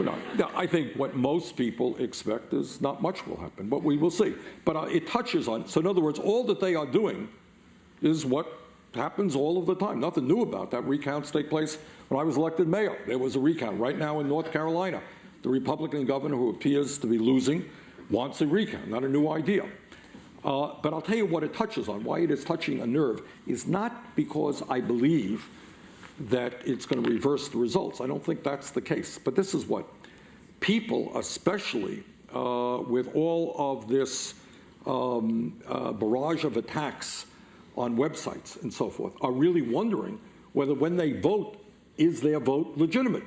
We're not. I think what most people expect is not much will happen, but we will see. But uh, it touches on, so in other words, all that they are doing is what happens all of the time. Nothing new about that. Recounts take place when I was elected mayor. There was a recount. Right now in North Carolina, the Republican governor who appears to be losing wants a recount, not a new idea. Uh, but I'll tell you what it touches on. Why it is touching a nerve is not because I believe that it's going to reverse the results. I don't think that's the case. But this is what people, especially uh, with all of this um, uh, barrage of attacks on websites and so forth, are really wondering whether when they vote, is their vote legitimate?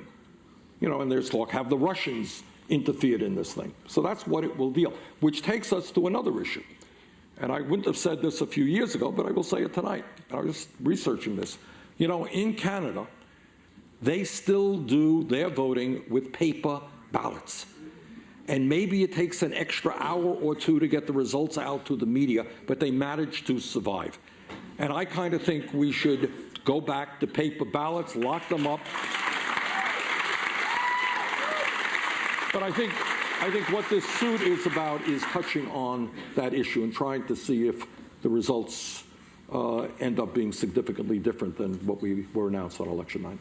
You know, and there's talk, have the Russians interfered in this thing? So that's what it will deal, which takes us to another issue. And I wouldn't have said this a few years ago, but I will say it tonight. I was researching this. You know, in Canada, they still do their voting with paper ballots. And maybe it takes an extra hour or two to get the results out to the media, but they manage to survive. And I kind of think we should go back to paper ballots, lock them up. But I think, I think what this suit is about is touching on that issue and trying to see if the results Uh, end up being significantly different than what we were announced on election night.